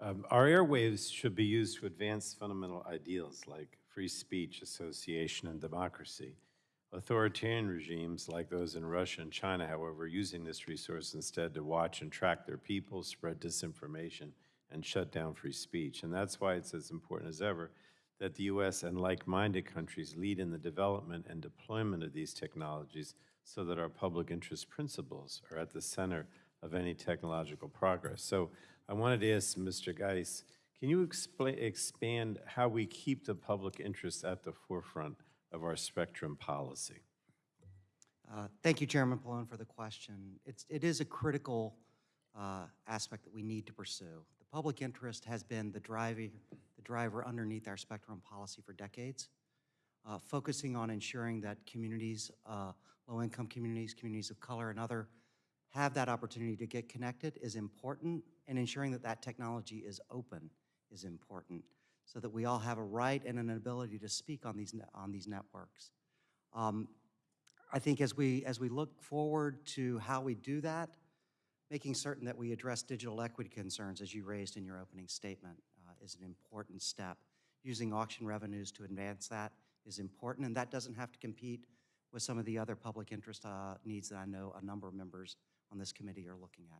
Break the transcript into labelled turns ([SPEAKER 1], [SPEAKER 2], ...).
[SPEAKER 1] Um, Our airwaves should be used to advance fundamental ideals like free speech, association, and democracy. Authoritarian regimes like those in Russia and China, however, are using this resource instead to watch and track their people, spread disinformation, and shut down free speech. And that's why it's as important as ever that the U.S. and like-minded countries lead in the development and deployment of these technologies so that our public interest principles are at the center of any technological progress. So I wanted to ask Mr. Geis, can you explain, expand how we keep the public interest at the forefront of our spectrum policy?
[SPEAKER 2] Uh, Thank you, Chairman Pallone, for the question. It's, it is a critical uh, aspect that we need to pursue. The public interest has been the driving, the driver underneath our spectrum policy for decades, uh, focusing on ensuring that communities, uh, low-income communities, communities of color, and other have that opportunity to get connected is important, and ensuring that that technology is open is important, so that we all have a right and an ability to speak on these, on these networks. Um, I think as we, as we look forward to how we do that, making certain that we address digital equity concerns, as you raised in your opening statement, uh, is an important step. Using auction revenues to advance that is important, and that doesn't have to compete with some of the other public interest uh, needs that I know a number of members on this committee are looking at.